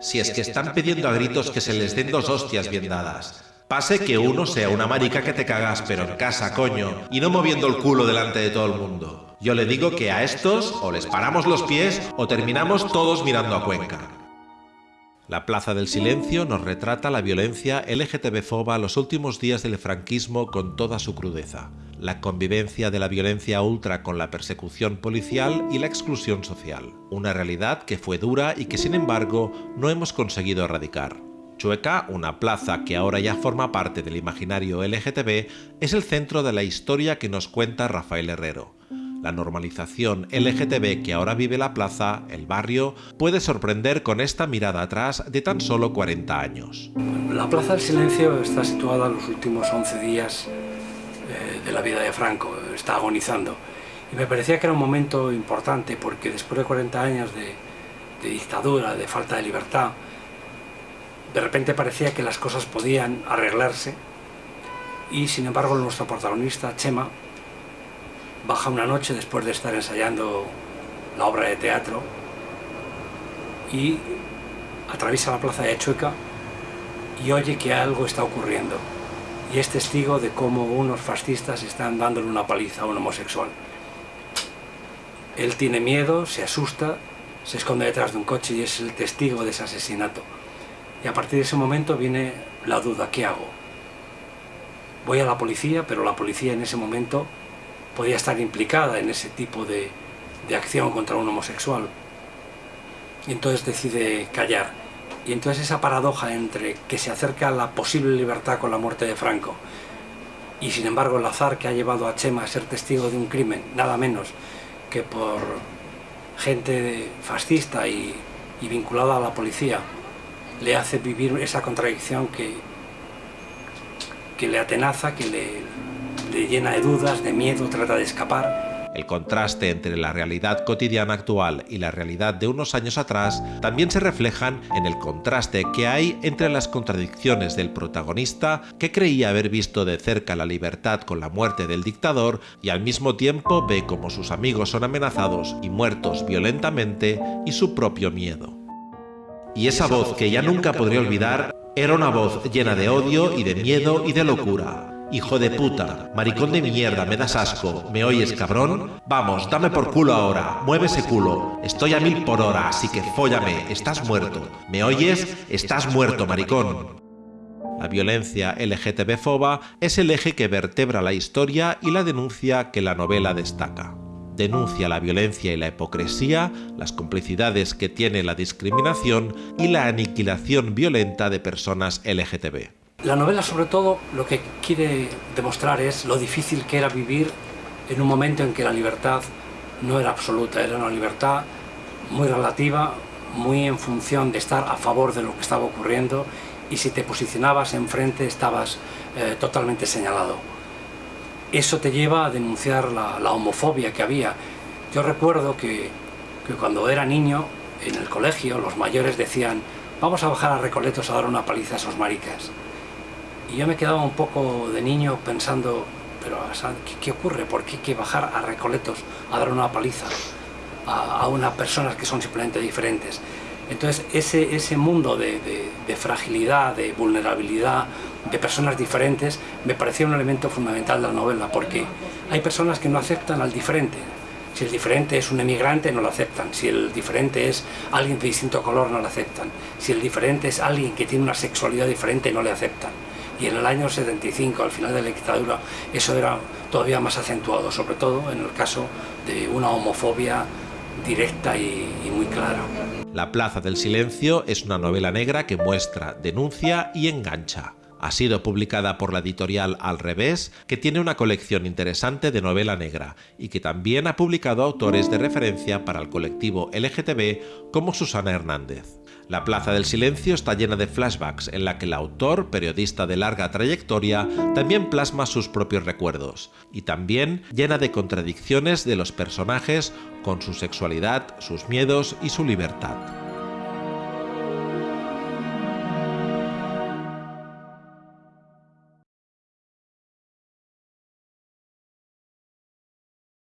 Si es que están pidiendo a gritos que se les den dos hostias bien dadas. Pase que uno sea una marica que te cagas, pero en casa, coño, y no moviendo el culo delante de todo el mundo. Yo le digo que a estos o les paramos los pies o terminamos todos mirando a Cuenca. La Plaza del Silencio nos retrata la violencia LGTB-foba los últimos días del franquismo con toda su crudeza, la convivencia de la violencia ultra con la persecución policial y la exclusión social, una realidad que fue dura y que sin embargo no hemos conseguido erradicar. Chueca, una plaza que ahora ya forma parte del imaginario LGTB, es el centro de la historia que nos cuenta Rafael Herrero. La normalización LGTB que ahora vive la plaza, el barrio, puede sorprender con esta mirada atrás de tan solo 40 años. La Plaza del Silencio está situada en los últimos 11 días de la vida de Franco, está agonizando. Y me parecía que era un momento importante porque después de 40 años de, de dictadura, de falta de libertad, de repente parecía que las cosas podían arreglarse y sin embargo nuestro protagonista, Chema, baja una noche después de estar ensayando la obra de teatro y atraviesa la plaza de Chueca y oye que algo está ocurriendo y es testigo de cómo unos fascistas están dándole una paliza a un homosexual. Él tiene miedo, se asusta, se esconde detrás de un coche y es el testigo de ese asesinato. Y a partir de ese momento viene la duda, ¿qué hago? Voy a la policía, pero la policía en ese momento podía estar implicada en ese tipo de, acción contra un homosexual. Y entonces decide callar. Y entonces esa paradoja entre que se acerca la posible libertad con la muerte de Franco y sin embargo el azar que ha llevado a Chema a ser testigo de un crimen, nada menos que por gente fascista y, vinculada a la policía, le hace vivir esa contradicción que, que le atenaza, que le llena de dudas, de miedo, trata de escapar. El contraste entre la realidad cotidiana actual y la realidad de unos años atrás también se reflejan en el contraste que hay entre las contradicciones del protagonista que creía haber visto de cerca la libertad con la muerte del dictador y al mismo tiempo ve como sus amigos son amenazados y muertos violentamente y su propio miedo. Y esa voz que ya nunca podría olvidar era una voz llena de odio y de miedo y de locura. Hijo de puta, maricón de mierda, me das asco, ¿me oyes cabrón? Vamos, dame por culo ahora, mueve ese culo. Estoy a mil por hora, así que fóllame, estás muerto. ¿Me oyes? Estás muerto, maricón. La violencia LGTB-foba es el eje que vertebra la historia y la denuncia que la novela destaca denuncia la violencia y la hipocresía, las complicidades que tiene la discriminación y la aniquilación violenta de personas LGTB. La novela sobre todo lo que quiere demostrar es lo difícil que era vivir en un momento en que la libertad no era absoluta, era una libertad muy relativa, muy en función de estar a favor de lo que estaba ocurriendo y si te posicionabas enfrente estabas eh, totalmente señalado eso te lleva a denunciar la, homofobia que había. Yo recuerdo que, cuando era niño, en el colegio, los mayores decían vamos a bajar a Recoletos a dar una paliza a esos maricas. Y yo me quedaba un poco de niño pensando, pero ¿qué, ocurre? ¿Por qué hay que bajar a Recoletos a dar una paliza a, unas personas que son simplemente diferentes? Entonces ese, ese mundo de fragilidad, de vulnerabilidad, de personas diferentes me parecía un elemento fundamental de la novela, porque hay personas que no aceptan al diferente. Si el diferente es un emigrante, no lo aceptan. Si el diferente es alguien de distinto color, no lo aceptan. Si el diferente es alguien que tiene una sexualidad diferente, no le aceptan. Y en el año 75, al final de la dictadura, eso era todavía más acentuado, sobre todo en el caso de una homofobia directa y, muy clara. La Plaza del Silencio es una novela negra que muestra, denuncia y engancha. Ha sido publicada por la editorial Al Revés, que tiene una colección interesante de novela negra y que también ha publicado autores de referencia para el colectivo LGTB como Susana Hernández. La Plaza del Silencio está llena de flashbacks en la que el autor, periodista de larga trayectoria, también plasma sus propios recuerdos, y también llena de contradicciones de los personajes con su sexualidad, sus miedos y su libertad.